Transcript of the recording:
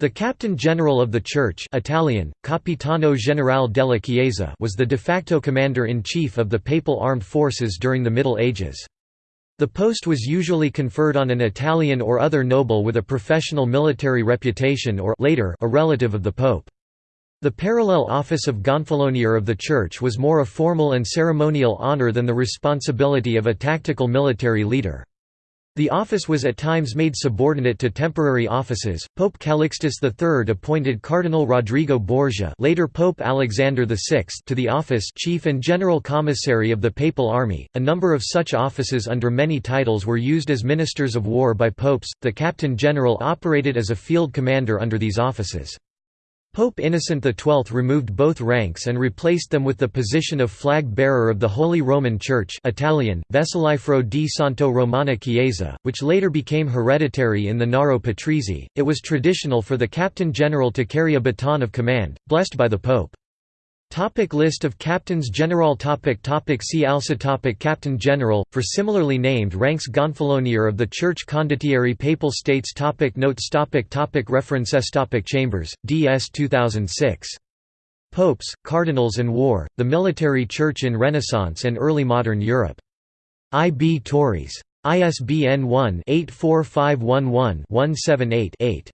The Captain General of the Church Italian, Capitano Generale della Chiesa was the de facto commander-in-chief of the papal armed forces during the Middle Ages. The post was usually conferred on an Italian or other noble with a professional military reputation or later a relative of the pope. The parallel office of Gonfalonier of the Church was more a formal and ceremonial honor than the responsibility of a tactical military leader. The office was at times made subordinate to temporary offices. Pope Calixtus III appointed Cardinal Rodrigo Borgia, later Pope Alexander VI, to the office Chief and General Commissary of the Papal Army. A number of such offices under many titles were used as ministers of war by popes. The Captain General operated as a field commander under these offices. Pope Innocent XII removed both ranks and replaced them with the position of flag-bearer of the Holy Roman Church Italian, Vessillifero di Santo Romana Chiesa, which later became hereditary in the Naro Patrizi. It was traditional for the Captain General to carry a baton of command, blessed by the Pope. Topic list of Captains General topic topic See also topic Captain General, for similarly named ranks Gonfalonier of the Church Condottieri Papal States topic Notes topic topic References topic Chambers, D.S. 2006. Popes, Cardinals and War, The Military Church in Renaissance and Early Modern Europe. I. B. Tauris. ISBN 1-84511-178-8.